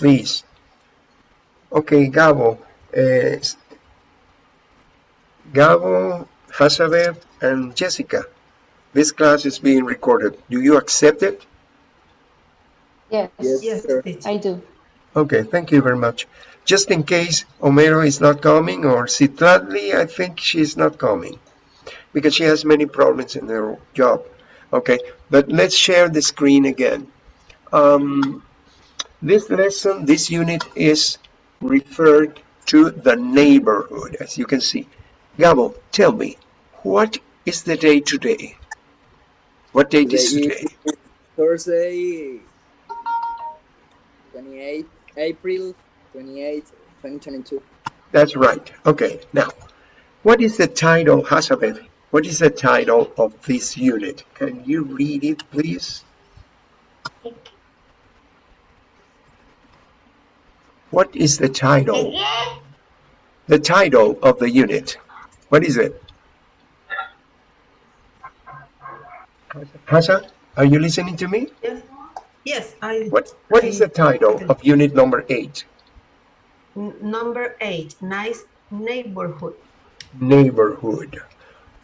please. Okay, Gabo. Uh, Gabo, Hazabeth, and Jessica. This class is being recorded. Do you accept it? Yes, Yes, Yes, I do. Okay, thank you very much. Just in case Homero is not coming or Citladli, I think she's not coming because she has many problems in her job. Okay, but let's share the screen again. Um, this lesson, this unit is referred to the neighborhood, as you can see. Gabo, tell me, what is the day today? What date is Today Thursday, 28 April 28, 2022. That's right. Okay, now, what is the title, Hazabeth? What is the title of this unit? Can you read it, please? What is the title? The title of the unit. What is it? Hasa, are you listening to me? Yes, yes, I. What What is the title of unit number eight? Number eight, nice neighborhood. neighborhood.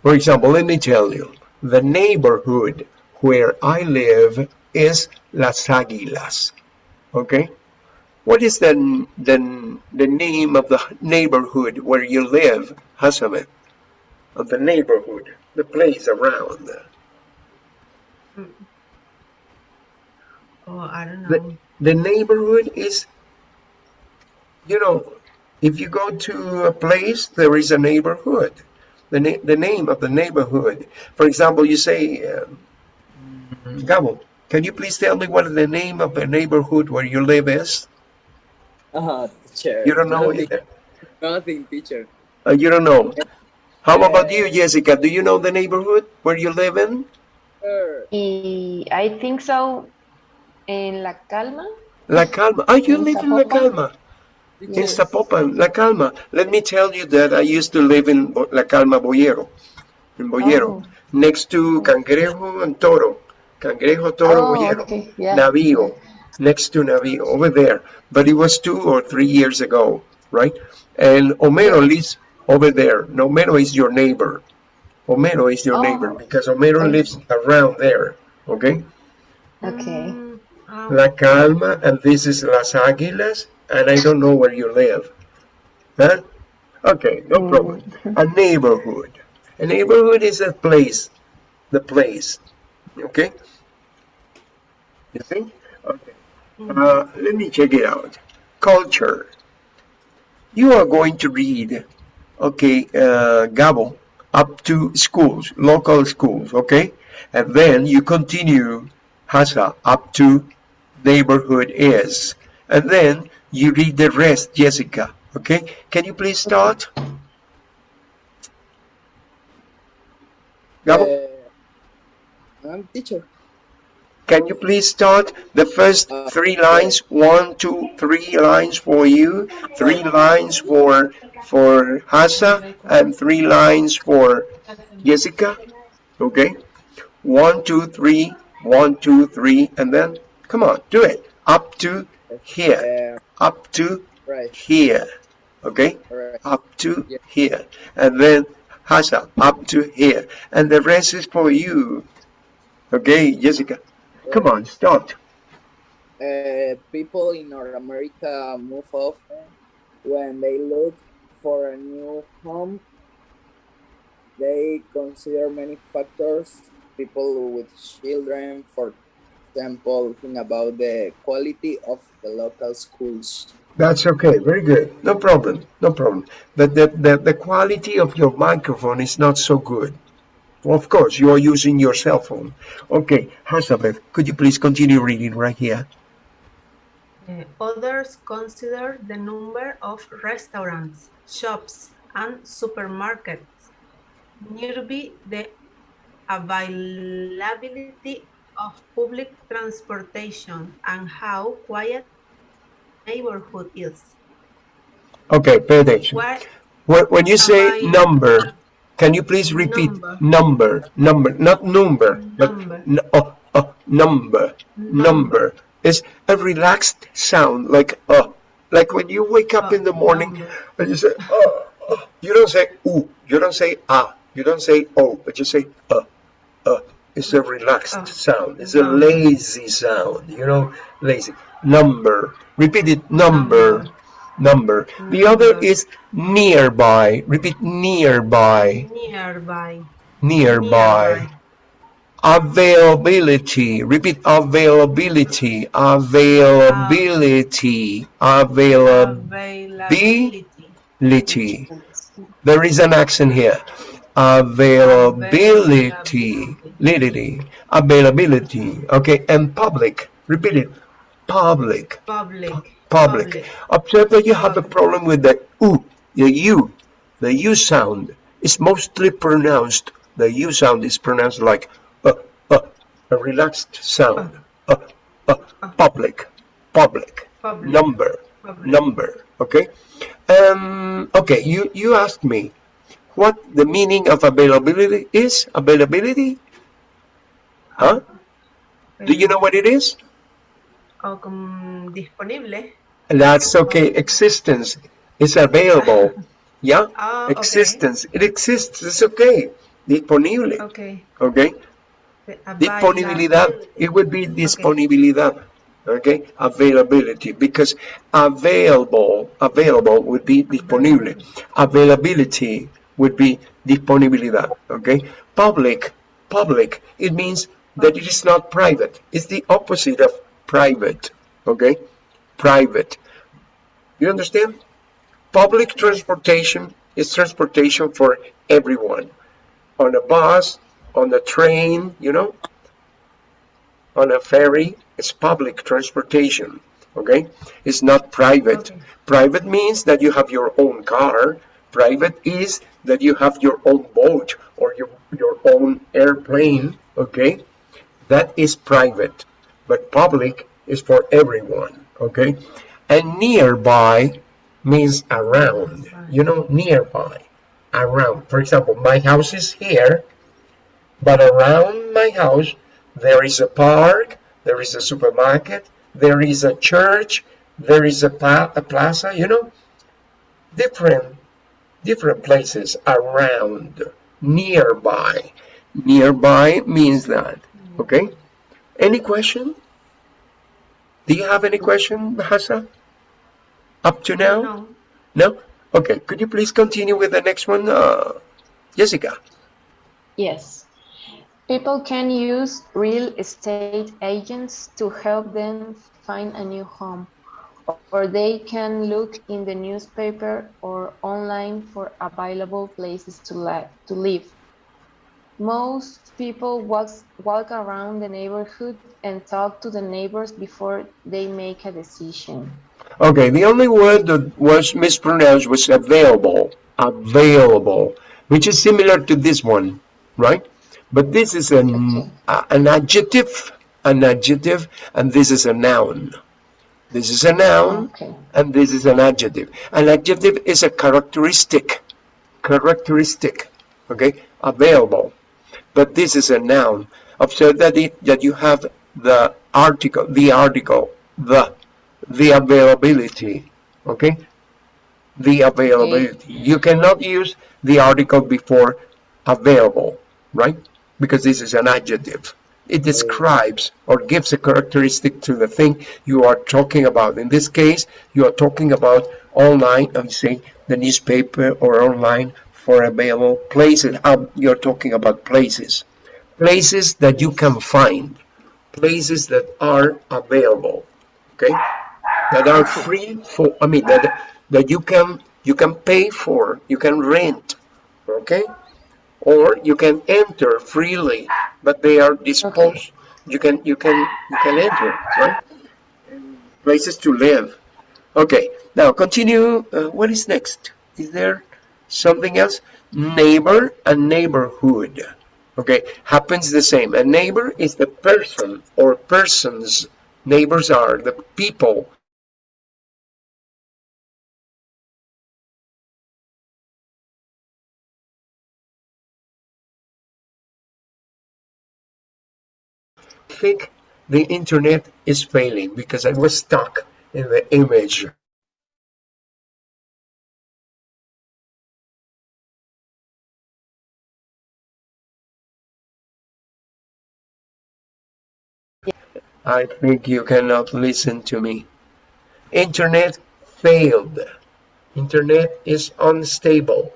For example, let me tell you, the neighborhood where I live is Las Aguilas. Okay? What is the, the, the name of the neighborhood where you live, Hasamet? Of the neighborhood, the place around. Oh, I don't know. The, the neighborhood is, you know, if you go to a place, there is a neighborhood. The, na- the name of the neighborhood. For example, you say, um, Gabo, can you please tell me what the name of the neighborhood where you live is? Uh, teacher. You don't know nothing, either. Nothing, teacher. Uh, you don't know. How about you, Jessica? Do you know the neighborhood where you live in? Sir, Y I think so. In La Calma. La Calma. Oh, you In live in La Calma. Calma. In Zapopan, La Calma. Let me tell you that I used to live in La Calma, Boyero. In Boyero. Oh. Next to Cangrejo and Toro. Cangrejo, Toro, Oh, Boyero. okay, yeah. Navío. Next to Navío, over there. But it was two or three years ago, right? And Homero lives over there. No, Homero is your neighbor. Homero is your Oh. neighbor because Homero Okay. lives around there, okay? Okay. Mm, La Calma, and this is Las Águilas, and I don't know where you live. Huh? Okay, no Mm. problem. A neighborhood. A neighborhood is a place, the place. Okay? You see? Uh, let me check it out. Culture. You are going to read, okay, uh, Gabo, up to schools, local schools, okay? And then you continue Hasa up to neighborhood is. And then you read the rest, Jessica. Okay? Can you please start? Gabo, uh, I'm teacher. Can you please start the first three lines? One, two, three lines for you, three lines for for Hasa, and three lines for Jessica. Okay? One, two, three, one, two, three, and then come on, do it. Up to here. Up to right, here. Okay? right. Up to Yeah. here. And then Hasa, up to here. And the rest is for you. Okay, Jessica? Come on, start. Uh, people in North America move often when they look for a new home. They consider many factors. People with children, for example, think about the quality of the local schools. That's okay, very good. No problem, no problem. But the, the, the quality of your microphone is not so good. Of course, you are using your cell phone. Okay, Hazabeth, could you please continue reading right here? uh, others consider the number of restaurants, shops, and supermarkets nearby the availability of public transportation and how quiet neighborhood is. Okay, pay attention. What When, when you say number, can you please repeat Number. number, number, not number, but Number. n- oh, oh, number, number. is a relaxed sound, like uh, like when you wake up in the morning number. and you say uh, uh, you don't say ooh, you don't say ah, you don't say oh, but you say uh, uh. It's a relaxed Uh, sound. It's a lazy sound. You know, lazy number. Repeat it. Number. Number. The ah. other is nearby. Repeat nearby. Nearby. Nearby. Availability. Repeat availability. Availability. Availability. There is an accent here. Availability. Availability. Availability. Okay. And public. Repeat it. Public. Public. Public. Observe that you have a problem with the U, the U, the U sound. It's mostly pronounced. The U sound is pronounced like uh, uh, a relaxed sound. Uh, public, public, Public. number, Public. number. Okay. Um. Okay. You you asked me what the meaning of availability is. Availability. Huh? Do you know what it is? Como disponible. That's okay. Existence is available. Yeah. Ah, okay. Existence. It exists. It's okay. Disponible. Okay. Okay. Disponibilidad. It would be disponibilidad. Okay. Availability. Because available, available would be disponible. Availability would be disponibilidad. Okay. Public, public. It means that it is not private. It's the opposite of private. Okay. Private. You understand? Public transportation is transportation for everyone. On a bus, on a train, you know, on a ferry, it's public transportation. Okay? It's not private. Okay. Private means that you have your own car. Private is that you have your own boat or your, your own airplane. Okay? That is private. But public is for everyone. Okay? And nearby means around. You know, nearby. Around. For example, my house is here, but around my house there is a park, there is a supermarket, there is a church, there is a, a plaza, you know, different different places around, nearby. Nearby means that. Okay? Any question? Do you have any question, Bahasa? Up to now? No. No? Okay, could you please continue with the next one, uh, Jessica? Yes. People can use real estate agents to help them find a new home, or they can look in the newspaper or online for available places to, li- to live. Most people walk, walk around the neighborhood and talk to the neighbors before they make a decision. Okay, the only word that was mispronounced was available. Available, which is similar to this one, right? But this is an, uh, an adjective, an adjective, and this is a noun. This is a noun, Okay. and this is an adjective. An adjective is a characteristic, characteristic, okay, available. But this is a noun. Observe that it, that you have the article, the article, the, the availability, okay? The availability. You cannot use the article before available, right? Because this is an adjective. It describes or gives a characteristic to the thing you are talking about. In this case, you are talking about online, and say the newspaper or online for available places. Um, you're talking about places. Places that you can find. Places that are available. Okay? That are free for, I mean, that, that you can, you can pay for, you can rent. Okay? or you can enter freely, but they are disposed. You can you can you can enter, right? Places to live. Okay, now continue. Uh, what is next? Is there something else? Neighbor and neighborhood. Okay, happens the same. A neighbor is the person or persons. Neighbors are the people think the internet is failing because I was stuck in the image. I think you cannot listen to me. Internet failed. Internet is unstable.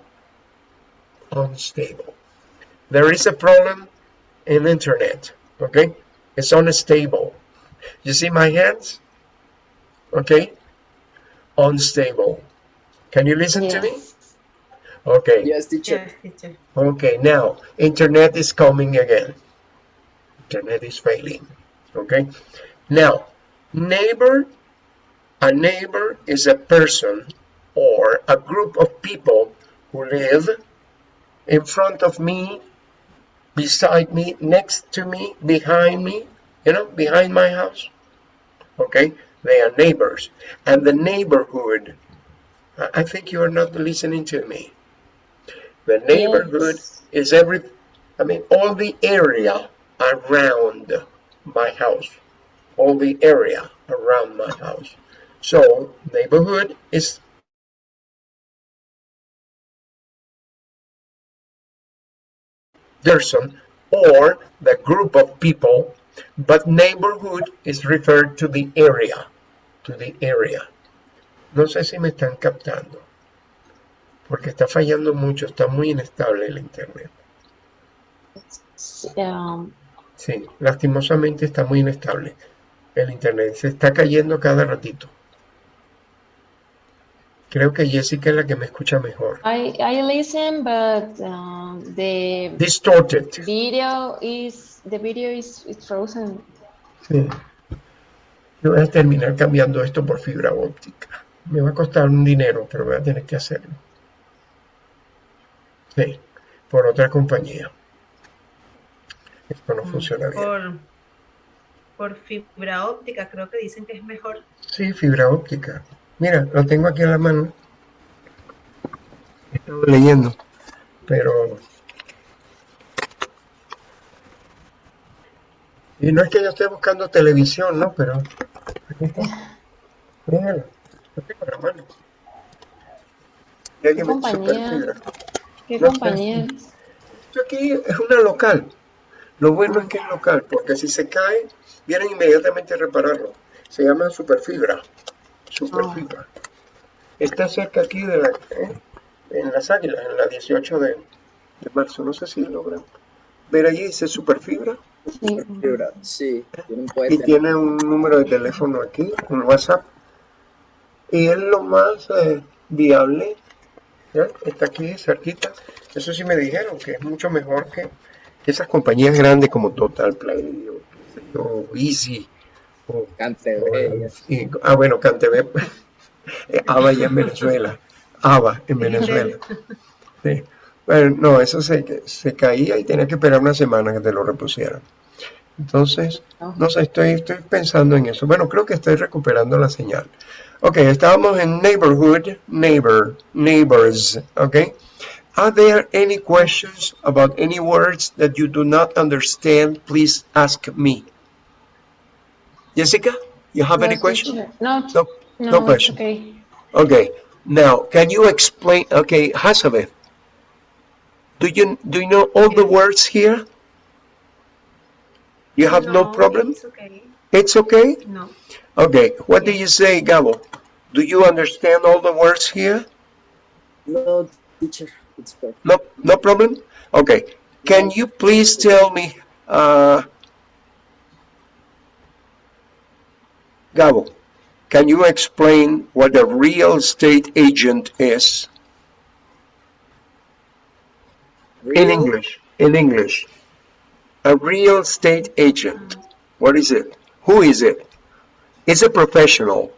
Unstable. There is a problem in internet, okay? It's unstable. You see my hands? Okay? Unstable. Can you listen to me? Okay. Yes, teacher. Yes, teacher. Okay, now internet is coming again. Internet is failing. Okay, now neighbor, a neighbor is a person or a group of people who live in front of me, beside me, next to me, behind me, you know, behind my house. Okay, they are neighbors. And the neighborhood, I think you are not listening to me. The neighborhood Yes. is every, I mean, all the area around my house, all the area around my house. So neighborhood is person or the group of people, but neighborhood is referred to the area, to the area. No sé si me están captando, porque está fallando mucho, está muy inestable el internet. Um, Sí, lastimosamente está muy inestable el internet. Se está cayendo cada ratito. Creo que Jessica es la que me escucha mejor. I, I listen, but um, the Distorted. video is the video is, is frozen. Sí. Yo voy a terminar cambiando esto por fibra óptica. Me va a costar un dinero, pero voy a tener que hacerlo. Sí, por otra compañía. Esto no funciona bien. Por, por fibra óptica, creo que dicen que es mejor. Sí, fibra óptica. Mira, lo tengo aquí en la mano. He estado leyendo, pero... Y no es que yo esté buscando televisión, ¿no? Pero... Aquí está. Míralo. Lo tengo en la mano. Me- compañía? ¿Qué No sé. compañía? Esto aquí es una local. Lo bueno es que es local, porque si se cae, vienen inmediatamente a repararlo. Se llama Superfibra. Superfibra. Está cerca aquí de la, ¿eh? en las águilas, en la 18 de, de marzo. No sé si logran ver allí, dice Superfibra. Sí. Fibra, Sí, Y tiene un número de teléfono aquí, un WhatsApp. Y es lo más eh, viable. ¿ya? Está aquí cerquita. Eso sí me dijeron que es mucho mejor que esas compañías grandes como Total Play o, yo, Easy. O, Cantebé. ah, bueno, CanTV. eh, ABA ya en Venezuela. ABA en Venezuela. Sí. Bueno, no, eso se, se caía y tenía que esperar una semana que te lo repusieran. Entonces, no sé, estoy, estoy pensando en eso. Bueno, creo que estoy recuperando la señal. Ok, estábamos en neighborhood, neighbor, neighbors, ok. Are there any questions about any words that you do not understand? Please ask me. Jessica, you have any No, question? No, No, no, no question. okay. Okay, now can you explain? Okay, Hasabe, do you do you know all the words here? You have no, problem. It's okay. It's okay. No. Okay, what do you say, Gabo? Do you understand all the words here? No, teacher, it's perfect. No, no problem. Okay, can you please tell me, uh, Gabo, can you explain what a real estate agent is? In English, in English. A real estate agent. What is it? Who is it? It's a professional.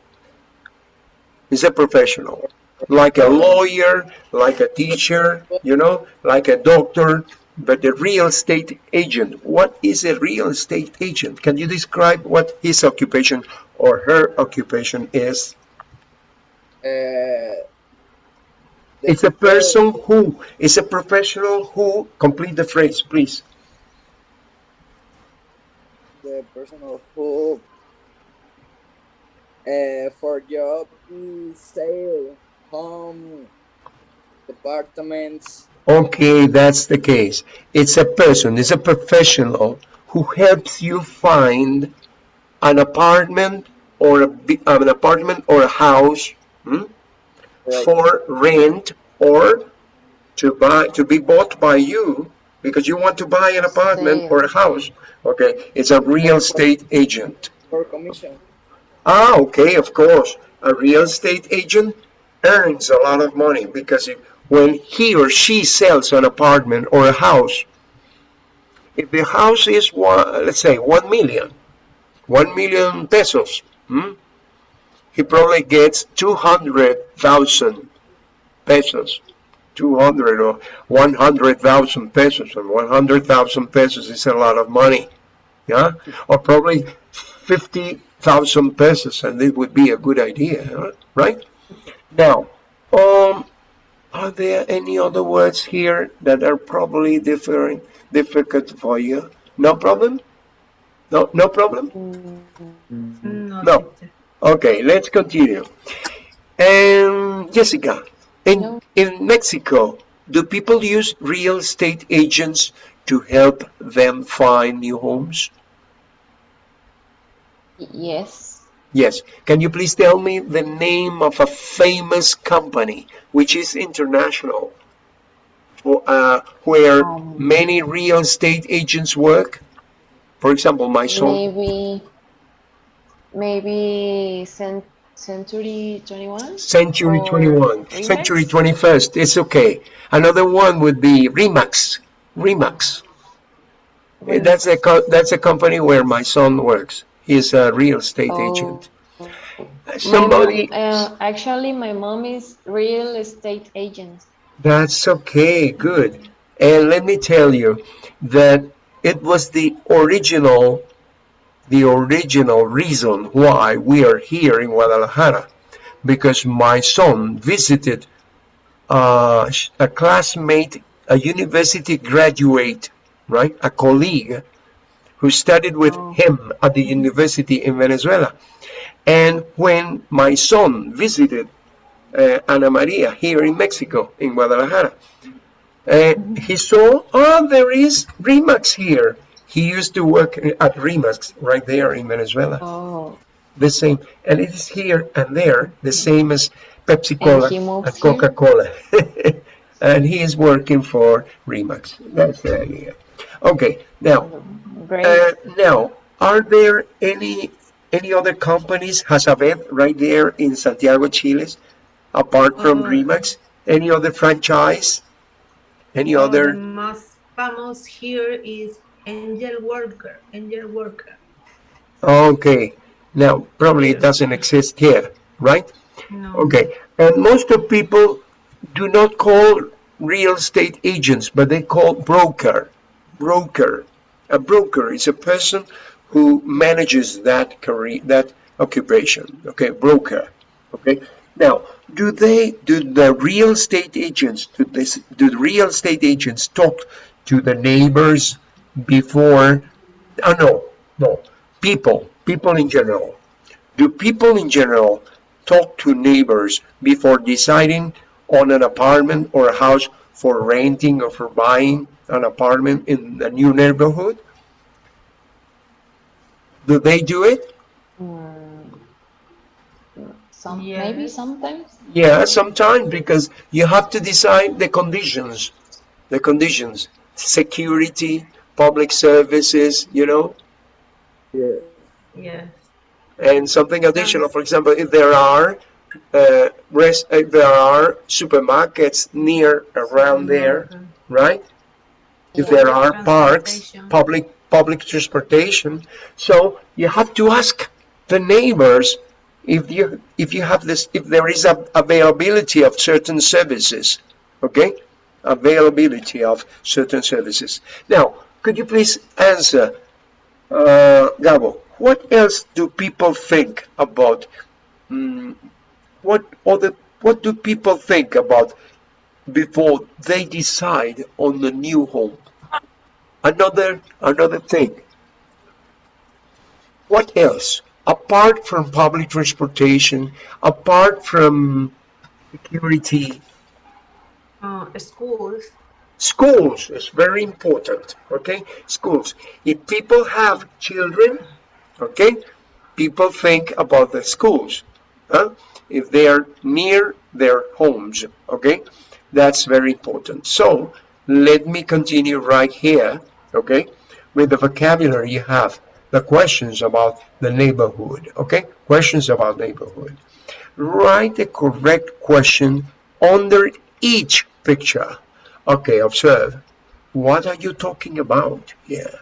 It's a professional. Like a lawyer, like a teacher, you know, like a doctor, but a real estate agent. What is a real estate agent? Can you describe what his occupation or her occupation is? Uh, It's a person who, it's a professional who, complete the phrase, please. the person who uh, for job is sale, home, departments. Okay, that's the case. It's a person, it's a professional who helps you find an apartment or a, an apartment or a house hmm, Right. for rent or to buy to be bought by you because you want to buy an apartment or a house. Okay, it's a real estate agent. for commission. Ah, okay, of course. A real estate agent earns a lot of money because if, when he or she sells an apartment or a house, if the house is one, let's say one million, one million pesos, hmm, he probably gets two hundred thousand pesos, two hundred or one hundred thousand pesos, and one hundred thousand pesos is a lot of money, yeah, or probably fifty thousand pesos, and it would be a good idea, right? Now, um, are there any other words here that are probably different, difficult for you? No problem? No, no problem? No, No. Okay, let's continue. And Jessica, in, in Mexico, do people use real estate agents to help them find new homes? Yes. Yes. Can you please tell me the name of a famous company which is international, uh, where Um, many real estate agents work? For example, my son. Maybe, maybe cent Century 21? Century 21, Remax? Century 21st, it's okay. Another one would be Remax. Remax. Eh, That's a co- that's a company where my son works. He's a real estate Oh. agent. My Somebody, mom, uh, actually, my mom is real estate agent. that's okay, good. And let me tell you that it was the original, the original reason why we are here in Guadalajara, because my son visited uh, a classmate, a university graduate, right, a colleague who studied with Oh. him at the university in Venezuela. And when my son visited uh, Ana Maria here in Mexico, in Guadalajara, uh, he saw, oh, there is Remax here. He used to work at Remax right there in Venezuela. Oh, The same, and it is here and there, the same as Pepsi Cola moved and Coca Cola. and he is working for Remax. That's the idea. Okay, now, great. uh, now, are there any any other companies, has a Hazabed, right there in Santiago, Chile, apart from Uh, Remax? Any other franchise? Any Oh, other? The most famous here is Engel Völkers. Engel Völkers. Okay, now probably it doesn't exist here, right? No. Okay, and most of people do not call real estate agents, but they call broker. Broker. A broker is a person who manages that career, that occupation. Okay, broker. Okay. Now, do they, do the real estate agents, do this, do the real estate agents talk to the neighbors before? Oh no, no. People, people in general. Do people in general talk to neighbors before deciding on an apartment or a house for renting or for buying an apartment in a new neighborhood? Do they do it? Mm, some, maybe sometimes. Yeah, sometimes because you have to decide the conditions, the conditions, security, public services, you know, Yeah. Yes. and something additional. For example, if there are uh, rest, if there are supermarkets near around there, right? If there are parks, public public transportation, so you have to ask the neighbors if you if you have this if there is a availability of certain services, okay? Availability of certain services. Now, could you please answer, uh, Gabo? What else do people think about? mm, what other what do people think about before they decide on the new home? Another another thing. what else? Apart from public transportation, apart from security, Uh, schools. schools is very important, okay? Schools. If people have children, okay, people think about the schools, huh? If they are near their homes, okay? That's very important. So, let me continue right here, okay? With the vocabulary you have, the questions about the neighborhood, okay? Questions about neighborhood. Write the correct question under each picture. Okay, observe. What are you talking about here?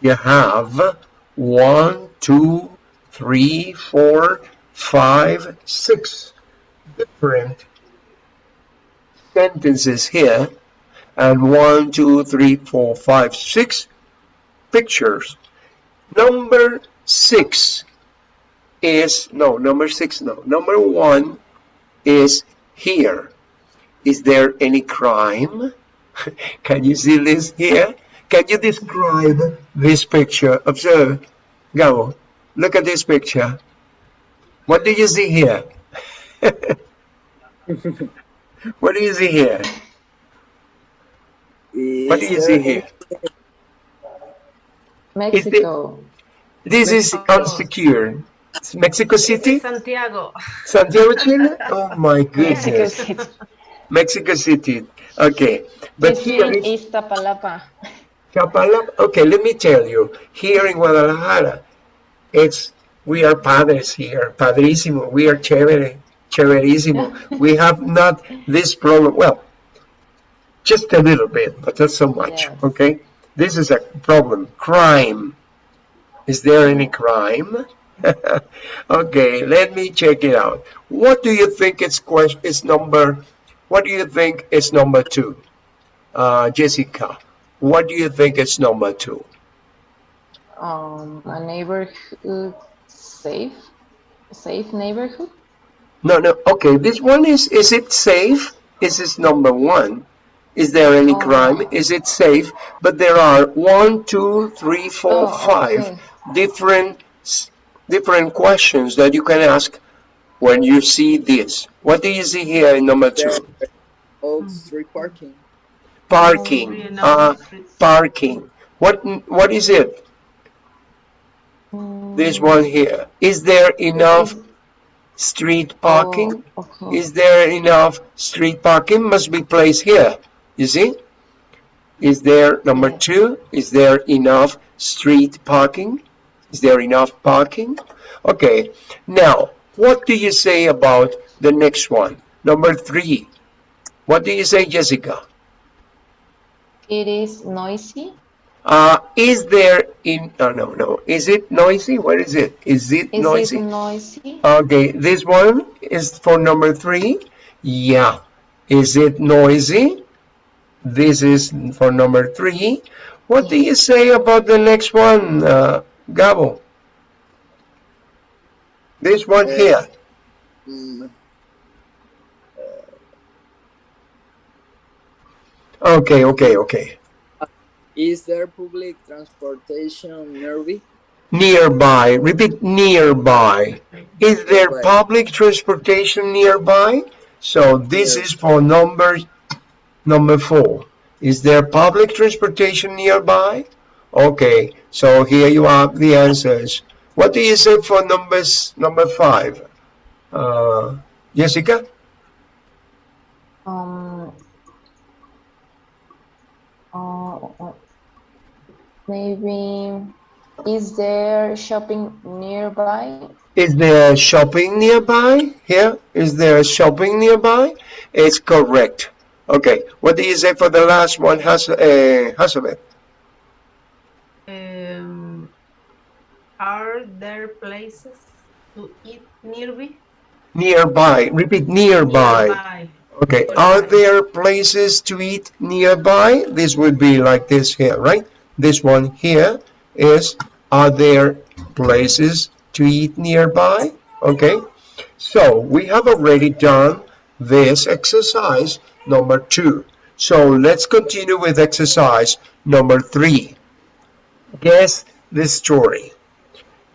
You have one, two, three, four, five, six different sentences here, and one, two, three, four, five, six pictures. Number six is, no, number six, no. Number one is here. Is there any crime? Can you see this here? Can you describe this picture? Observe. Go. Look at this picture. What do you see here? what do you see here? What do you Is see there here? Mexico. This is unsecure. It's Mexico City? Santiago. Santiago, Chile? Oh my Mexico goodness. City. Mexico City. Okay. But This here one is is Tapalapa. Okay, let me tell you. Here in Guadalajara, it's we are padres here. Padrísimo. We are chévere. Chéverísimo. we have not this problem. Well, just a little bit, but not so much. Yes. Okay. This is a problem. Crime. Is there any crime? okay, let me check it out. What do you think is question is number? What do you think is number two? Uh, Jessica, what do you think is number two? Um, a neighborhood safe, safe neighborhood. No, no. Okay, this one is. Is it safe? Is this number one? Is there any Oh. crime? Is it safe? But there are one, two, three, four, Oh, five okay. different different questions that you can ask when you see this. What do you see here in number two? off street parking? Parking. Really Uh, parking. What what is it? This one here. Is there enough street parking? Oh, okay. Is there enough street parking? Must be placed here. You see? Is there number two? Is there enough street parking? Is there enough parking? Okay. Now, what do you say about the next one? Number three. What do you say, Jessica? It is noisy. Uh, is there in, oh, no, no. Is it noisy? What is it? Is it Is noisy? it noisy? Okay, this one is for number three. Yeah. Is it noisy? This is for number three. What do you say about the next one, uh, Gabo? This one Uh, here. Mm, Okay, okay, okay. is there public transportation nearby? Nearby. Repeat nearby. Is there public transportation nearby? So this Yes. is for number number four. Is there public transportation nearby? Okay, so here you have the answers. What do you say for numbers number five? Uh, Jessica? Um. Uh, uh, maybe is there shopping nearby? Is there shopping nearby? Here, is there shopping nearby? It's correct. Okay, what do you say for the last one, Has uh, Hasabeth? Um, are there places to eat nearby? Nearby. Repeat nearby. Nearby. Okay, are there places to eat nearby? This would be like this here, right? This one here is, are there places to eat nearby? Okay, so we have already done this exercise number two. So let's continue with exercise number three. Guess the story.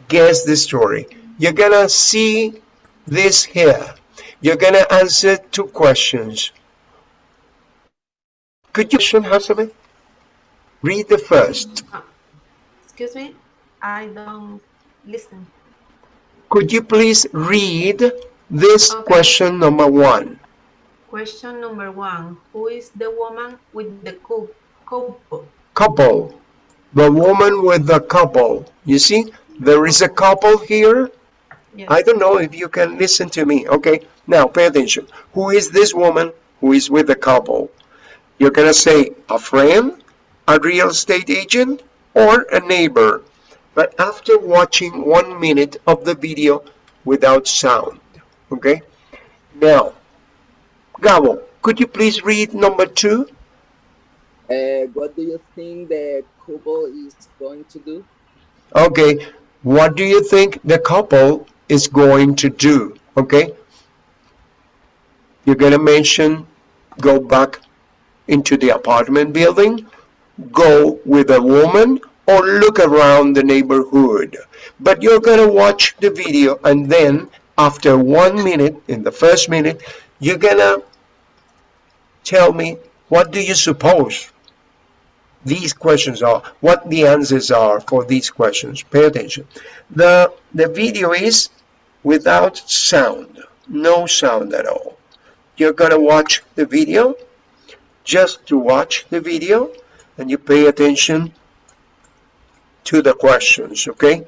guess the story. You're gonna see this here. You're gonna answer two questions. Could you Hasabe? Read the first. Excuse me, I don't listen. Could you please read this Okay. question number one? Question number one, who is the woman with the cou- couple? Couple. The woman with the couple. You see, there is a couple here. Yes. I don't know if you can listen to me. Okay, now pay attention. Who is this woman who is with the couple? You're gonna say a friend, a real estate agent, or a neighbor. But after watching one minute of the video without sound. Okay? Now, Gabo, could you please read number two? Uh, what do you think the couple is going to do? Okay, what do you think the couple is going to do? Okay, you're gonna mention go back into the apartment building, go with a woman, or look around the neighborhood. But you're gonna watch the video and then after one minute, in the first minute, you're gonna tell me what do you suppose these questions are, what the answers are for these questions. Pay attention. The, the video is without sound, no sound at all. You're gonna watch the video, just to watch the video, and you pay attention to the questions, okay?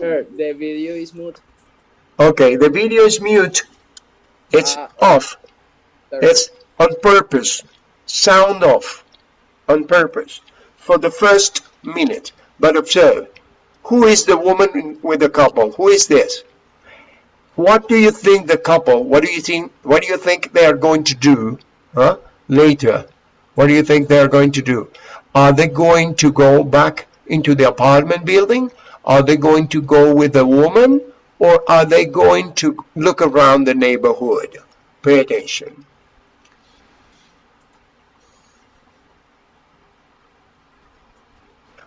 The video is mute. Okay, the video is mute. It's Ah. off. It's on purpose. Sound off. On purpose. For the first minute. But observe. Who is the woman with the couple? Who is this? What do you think the couple, what do you think, what do you think they are going to do, huh? Later. What do you think they are going to do? Are they going to go back into the apartment building? Are they going to go with a woman? Or are they going to look around the neighborhood? Pay attention.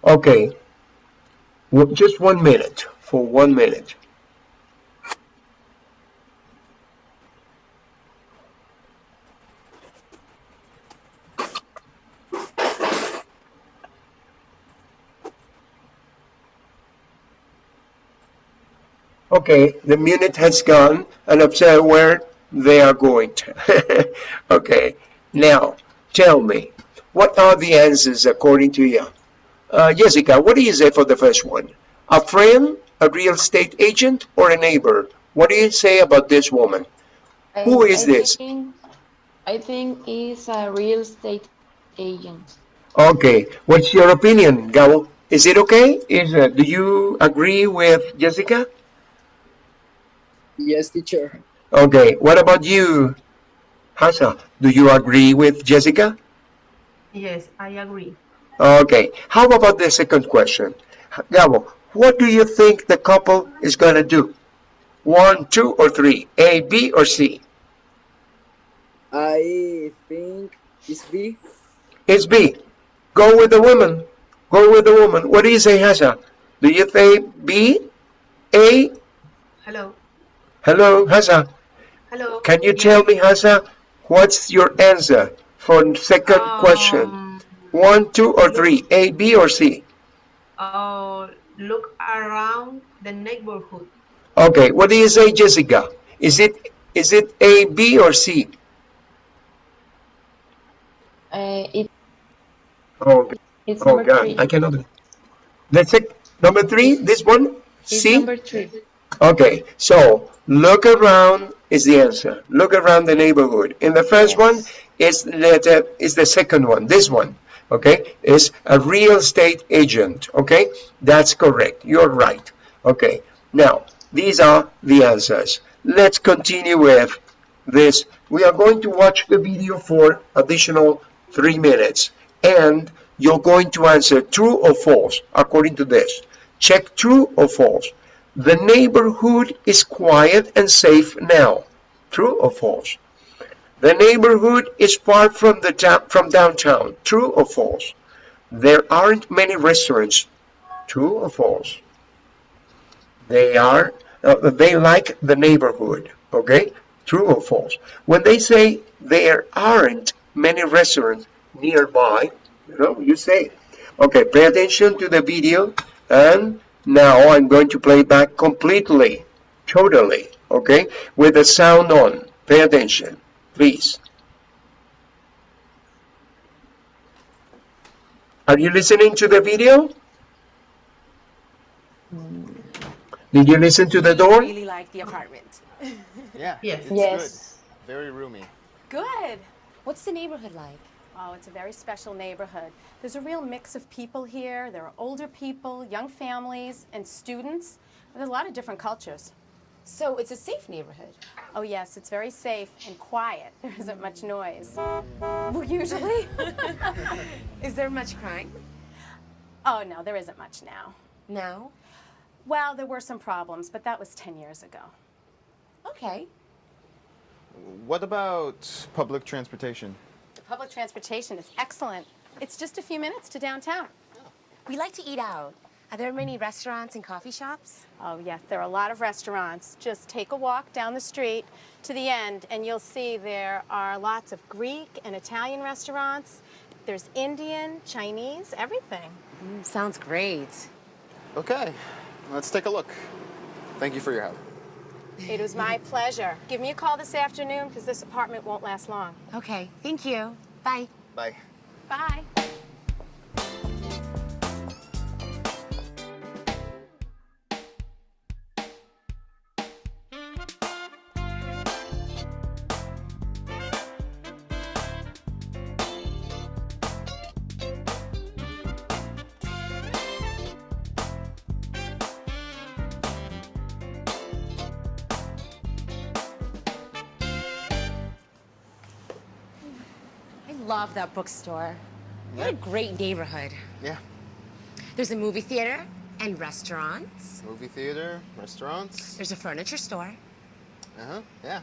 Okay, just one minute, for one minute. Okay, the minute has gone and observe where they are going to. okay, now tell me, what are the answers according to you? Uh, Jessica, what do you say for the first one? A friend, a real estate agent, or a neighbor? What do you say about this woman? I- Who is I this? Think, I think he's a real estate agent. Okay, what's your opinion, Gabo? Is it okay? Is uh, do you agree with Jessica? Yes, teacher. Okay, what about you, Hasa? Do you agree with Jessica? Yes, I agree. Okay, how about the second question? Gabo, what do you think the couple is going to do? One, two, or three? A, B, or C? I think it's B. It's B. Go with the woman. Go with the woman. What do you say, Hasa? Do you say B, A? Hello, Hello, Hasa. hello. Can you tell me, Hasa, what's your answer for second question? Um, One, two, or three? A, B, or C? uh, look around the neighborhood. Okay, what do you say, Jessica? Is it is it A, B, or C? Uh, it, Oh, it's oh God, three. I cannot. Let's check. Number three, this one? It's C? number three. Okay, so look around is the answer. Look around the neighborhood. In the first one is the, is the second one, this one, okay, is a real estate agent, okay? That's correct. You're right. Okay, now these are the answers. Let's continue with this. We are going to watch the video for additional three minutes and you're going to answer true or false according to this. Check true or false. The neighborhood is quiet and safe now. True or false? The neighborhood is far from the from downtown. True or false? There aren't many restaurants. True or false? They are. Uh, they like the neighborhood. Okay. True or false? When they say there aren't many restaurants nearby, you know, you say, okay, pay attention to the video, and now I'm going to play back completely, totally, okay, with the sound on. Pay attention, please. Are you listening to the video? Did you listen to the door? really like the apartment. Yeah. Yes. It's Yes. Good. Very roomy. Good. What's the neighborhood like? Oh, it's a very special neighborhood. There's a real mix of people here. There are older people, young families, and students. There's a lot of different cultures. So it's a safe neighborhood. Oh, yes, it's very safe and quiet. There isn't much noise. Well, usually. Is there much crime? oh, no, there isn't much now. Now? Well, there were some problems, but that was 10 years ago. Okay. What about public transportation? The public transportation is excellent. It's just a few minutes to downtown. We like to eat out. Are there many restaurants and coffee shops? Oh, yes, there are a lot of restaurants. Just take a walk down the street to the end, and you'll see there are lots of Greek and Italian restaurants. There's Indian, Chinese, everything. Mm, sounds great. Okay. Let's take a look. Thank you for your help. It was my pleasure. Give me a call this afternoon because this apartment won't last long. Okay. Thank you. Bye. Bye. Bye. Love that bookstore. What a great neighborhood. Yeah. There's a movie theater and restaurants. Movie theater, restaurants. There's a furniture store. Uh huh. Yeah.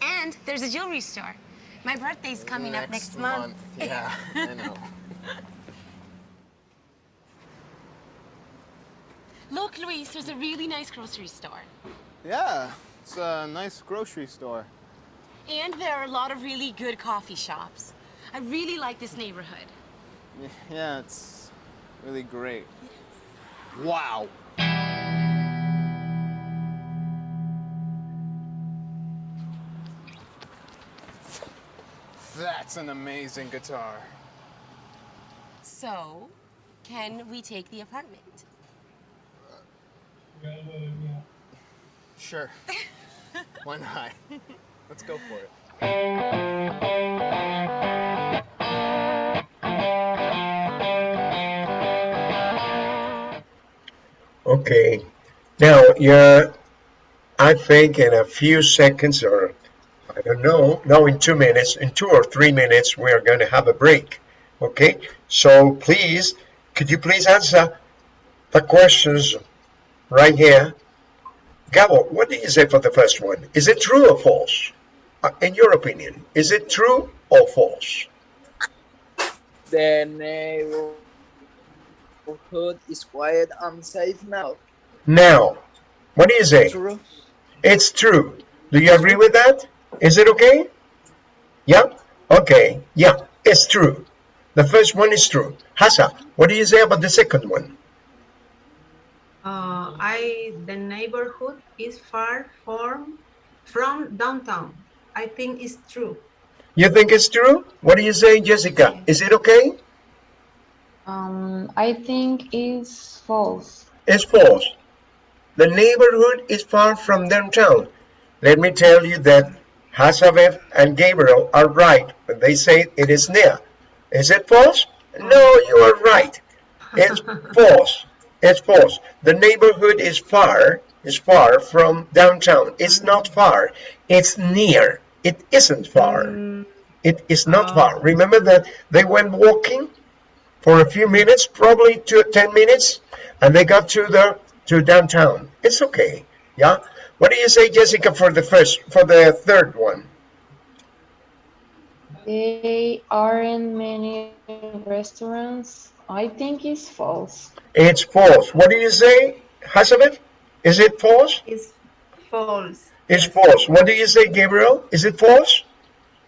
And there's a jewelry store. My birthday's coming up next month. Yeah, I know. Look, Luis, there's a really nice grocery store. Yeah, it's a nice grocery store. And there are a lot of really good coffee shops. I really like this neighborhood. Yeah, it's really great. Wow. That's an amazing guitar. So, can we take the apartment? Sure. Why not? Let's go for it. Okay. Now, yeah, I think in a few seconds or I don't know, no, in two minutes, in two or three minutes, we are going to have a break. Okay. So please, could you please answer the questions right here? Gabo, what do you say for the first one? Is it true or false? Uh, In your opinion, is it true or false? The neighborhood is quiet and safe now. Now, what do you say? True. It's true. Do you agree with that? Is it okay? Yeah? Okay. Yeah, it's true. The first one is true. Hasa, what do you say about the second one? Uh, I the neighborhood is far from from downtown. I think it's true. You think it's true? What do you say, Jessica? Is it okay? Um, I think it's false. It's false. The neighborhood is far from downtown. Let me tell you that Hasavev and Gabriel are right when they say it is near. Is it false? No, you are right. It's false. It's false. The neighborhood is far, is far from downtown. It's not far. It's near. It isn't far. It is not far. Remember that they went walking for a few minutes, probably two, 10 minutes, and they got to the to downtown. It's okay. Yeah. What do you say, Jessica, for the first, for the third one? They aren't many restaurants. I think it's false. It's false. What do you say, Hazabeth? Is it false? It's false. It's false. What do you say, Gabriel? Is it false?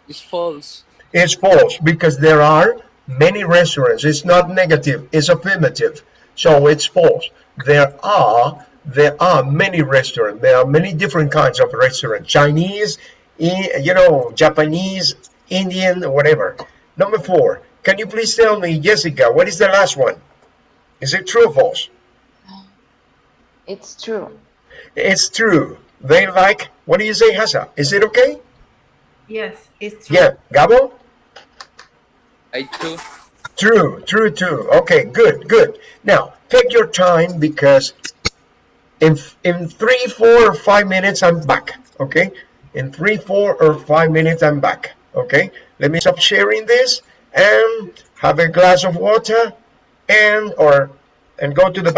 It's false. It's false because there are many restaurants. It's not negative, it's affirmative. So it's false. There are there are many restaurants. There are many different kinds of restaurants. Chinese, you know, Japanese, Indian, whatever. Number four. Can you please tell me, Jessica, what is the last one? Is it true or false? It's true. It's true. They like, what do you say, Hasa? Is it okay? Yes, it's true. Yeah. Gabo? I too. True, true, true. Okay, good, good. Now, take your time because in in three, four, or five minutes, I'm back. Okay, in three, four, or five minutes, I'm back. Okay, let me stop sharing this and have a glass of water and or and go to the